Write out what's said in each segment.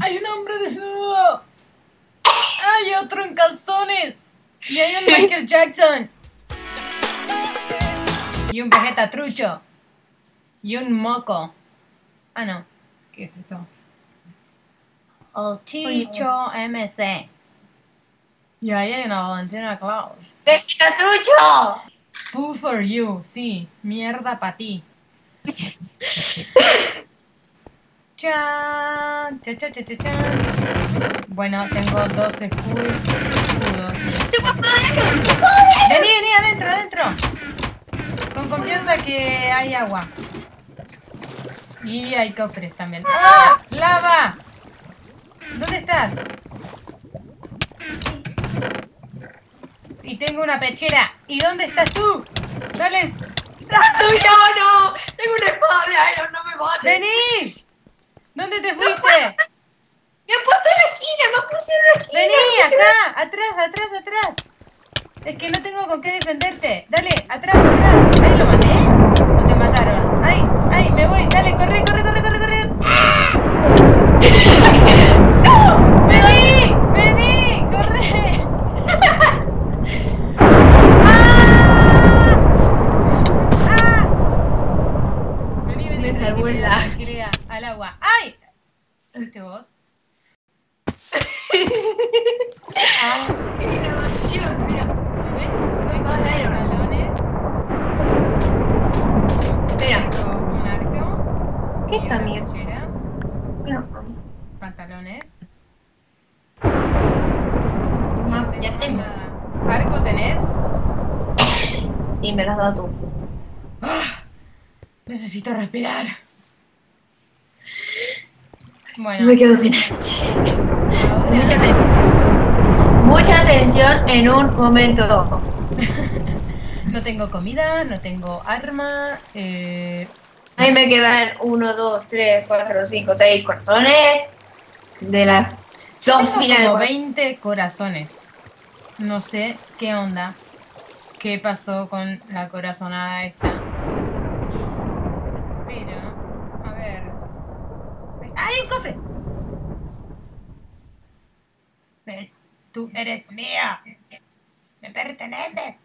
¡Hay un hombre desnudo! ¡Hay otro en calzones! ¡Y hay un Michael Jackson! Y un Vegeta trucho. Y un moco. Ah, no. ¿Qué es esto? El Chicho MC. Y ahí hay una Valentina Claus. ¡Vegeta trucho! Poo for you, sí. Mierda para ti. Chan, cha, cha, cha, cha, chan. Bueno, tengo dos escudos. ¡Tengo poder! Vení, vení, adentro, adentro. Con confianza que hay agua. Y hay cofres también. ¡Ah! ¡Lava! ¿Dónde estás? Y tengo una pechera. ¿Y dónde estás tú? Dale, ¡Tras tuyo, no! Tengo una espada de Iron, no me mates. vení. ¿Dónde te fuiste? Me he puesto en la esquina, me puse en la esquina. Vení, acá, atrás, atrás, atrás. Es que no tengo con qué defenderte. Dale, atrás, atrás. ¿Ahí lo maté? ¿O te mataron? ¡Ay, ay, me voy! Dale, corre, corre, corre, corre, corre. ¡Vení! ¡Vení! ¡Corre! ¡Ah! ¡Ah! El tranquilidad, lag. tranquilidad. Al agua. ¡Ay! ¿Fuiste vos? ¡Qué grabación! Mira, No, tengo no, Iron. pantalones, espera. tengo un arco. ¿Qué mío? pechera, No, Pantalones. Ma- No ya más tengo. nada. ¿Arco tenés? Sí, me lo has dado tú. Necesito respirar. Bueno, Me quedo sin aire. Mucha atención. Mucha atención en un momento. no tengo comida, no tengo arma. Eh, Ahí me quedan 1, 2, 3, 4, 5, 6 corazones. De las yo dos de como corazones. 20 corazones. No sé qué onda. ¿Qué pasó con la corazonada esta? Pero, a ver. ¡Hay un cofre! Ven, tú eres mía. Me perteneces.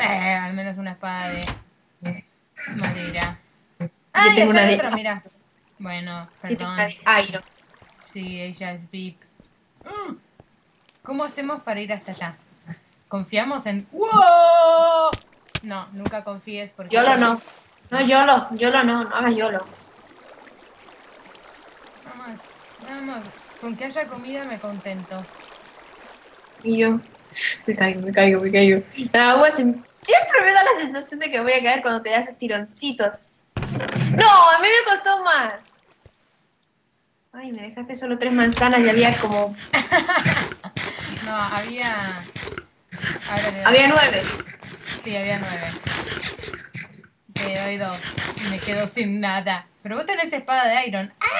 Eh, al menos una espada de madera. Ah, y tengo una de- adentro, mira. Bueno, perdón. Iron. Sí, ella es VIP. Mm. ¿Cómo hacemos para ir hasta allá? ¿Confiamos en...? ¡Wow! No, nunca confíes porque... Yolo no. No, Yolo. Yolo no. No hagas Yolo. Vamos, vamos. Con que haya comida me contento. Y yo. Me caigo, me caigo, me caigo. La agua siempre me da la sensación de que voy a caer cuando te das tironcitos. No, a mí me costó más. Ay, me dejaste solo tres manzanas y había como. No, había... Había nueve. Sí, había nueve. Te doy dos. Y me quedo sin nada. Pero vos tenés espada de Iron. ¡Ah!